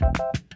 Thank you.